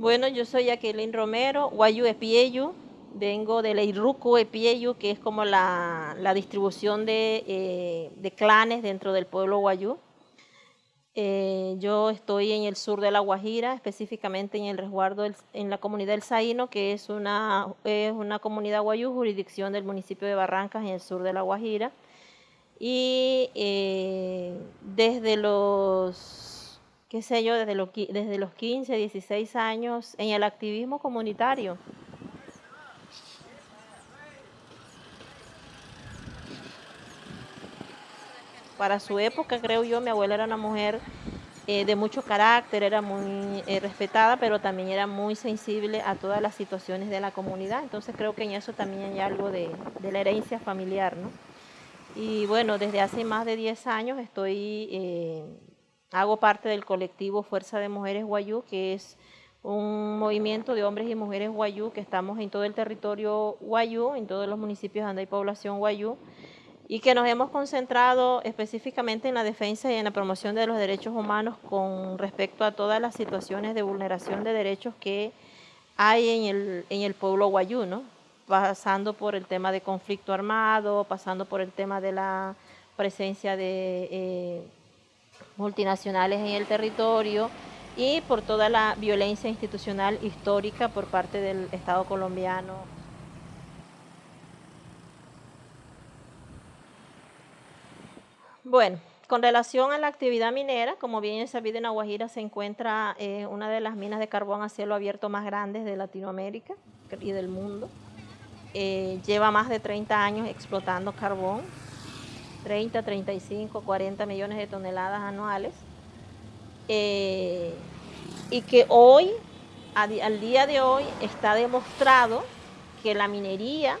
Bueno, yo soy Jacqueline Romero, Guayu Epieyu, vengo de Leiruco Epieyu, que es como la, distribución eh, de, clanes dentro del pueblo Guayú. Eh, yo estoy en el sur de La Guajira, específicamente en el resguardo en la comunidad del Zaino, que es una, es una comunidad guayú, jurisdicción del municipio de Barrancas, en el sur de La Guajira. Y eh, desde los qué sé yo, desde los, desde los 15, 16 años en el activismo comunitario. Para su época, creo yo, mi abuela era una mujer eh, de mucho carácter, era muy eh, respetada, pero también era muy sensible a todas las situaciones de la comunidad. Entonces creo que en eso también hay algo de, la herencia familiar, ¿no? Y bueno, desde hace más de 10 años estoy eh, Hago parte del colectivo Fuerza de Mujeres Guayú, que es un movimiento de hombres y mujeres guayú que estamos en todo el territorio guayú, en todos los municipios donde hay población guayú, y que nos hemos concentrado específicamente en la defensa y en la promoción de los derechos humanos con respecto a todas las situaciones de vulneración de derechos que hay en el, en el pueblo guayú, ¿no? pasando por el tema de conflicto armado, pasando por el tema de la presencia de... Eh, multinacionales en el territorio y por toda la violencia institucional histórica por parte del Estado colombiano. Bueno, con relación a la actividad minera, como bien es sabido en Aguajira se encuentra eh, una de las minas de carbón a cielo abierto más grandes de Latinoamérica y del mundo. Eh, lleva más de 30 años explotando carbón, 30, 35, 40 millones de toneladas anuales. Eh, y que hoy, al día de hoy, está demostrado que la minería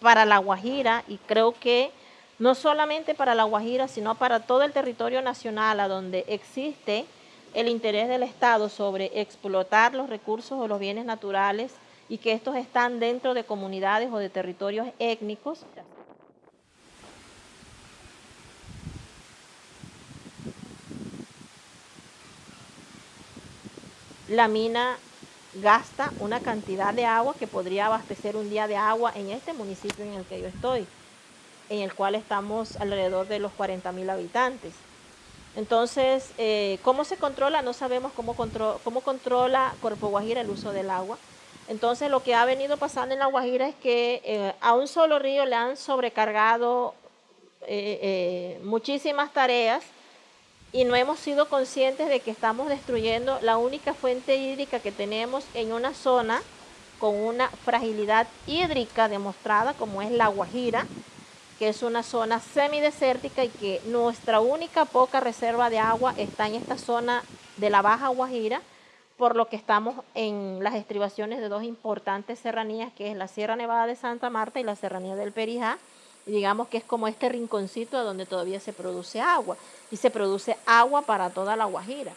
para La Guajira, y creo que no solamente para La Guajira, sino para todo el territorio nacional, a donde existe el interés del Estado sobre explotar los recursos o los bienes naturales y que estos están dentro de comunidades o de territorios étnicos, la mina gasta una cantidad de agua que podría abastecer un día de agua en este municipio en el que yo estoy, en el cual estamos alrededor de los 40 mil habitantes. Entonces, eh, ¿cómo se controla? No sabemos cómo, controla Cuerpo Guajira el uso del agua. Entonces, lo que ha venido pasando en la Guajira es que eh, a un solo río le han sobrecargado eh, muchísimas tareas y no hemos sido conscientes de que estamos destruyendo la única fuente hídrica que tenemos en una zona con una fragilidad hídrica demostrada como es la Guajira, que es una zona semidesértica y que nuestra única poca reserva de agua está en esta zona de la Baja Guajira, por lo que estamos en las estribaciones de dos importantes serranías, que es la Sierra Nevada de Santa Marta y la Serranía del Perijá, digamos que es como este rinconcito donde todavía se produce agua y se produce agua para toda la Guajira.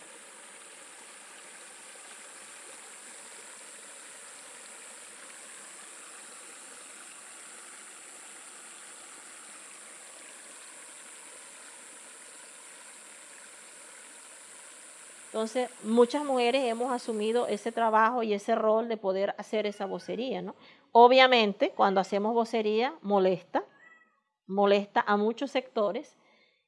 Entonces, muchas mujeres hemos asumido ese trabajo y ese rol de poder hacer esa vocería, ¿no? Obviamente, cuando hacemos vocería, molesta, molesta a muchos sectores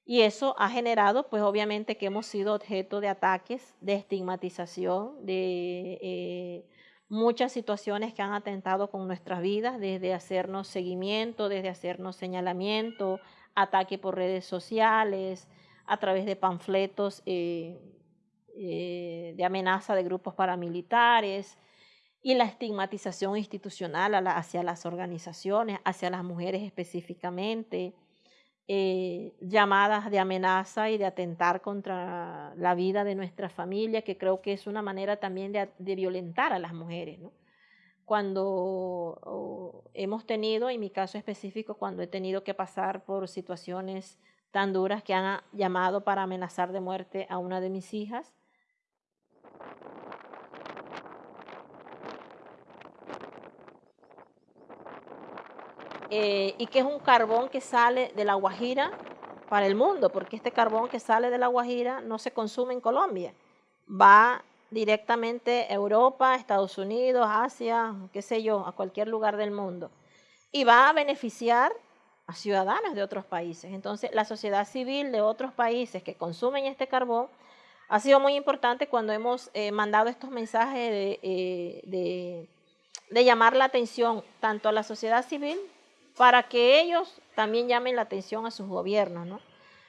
y eso ha generado, pues obviamente que hemos sido objeto de ataques, de estigmatización, de eh, muchas situaciones que han atentado con nuestras vidas, desde hacernos seguimiento, desde hacernos señalamiento, ataque por redes sociales, a través de panfletos eh, eh, de amenaza de grupos paramilitares, y la estigmatización institucional hacia las organizaciones, hacia las mujeres específicamente, eh, llamadas de amenaza y de atentar contra la vida de nuestra familia, que creo que es una manera también de, violentar a las mujeres. Cuando hemos tenido, en mi caso específico, cuando he tenido que pasar por situaciones tan duras que han llamado para amenazar de muerte a una de mis hijas, Eh, y que es un carbón que sale de la Guajira para el mundo, porque este carbón que sale de la Guajira no se consume en Colombia, va directamente a Europa, Estados Unidos, Asia, qué sé yo, a cualquier lugar del mundo. Y va a beneficiar a ciudadanos de otros países. Entonces, la sociedad civil de otros países que consumen este carbón ha sido muy importante cuando hemos eh, mandado estos mensajes eh, de, de, llamar la atención tanto a la sociedad civil para que ellos también llamen la atención a sus gobiernos, ¿no?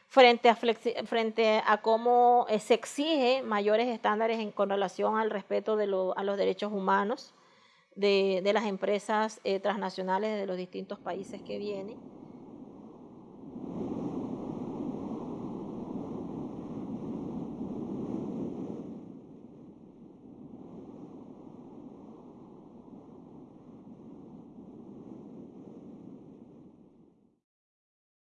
Frente a, frente a cómo eh, se exige mayores estándares en, con relación al respeto de a los derechos humanos de, de las empresas transnacionales de los distintos países que vienen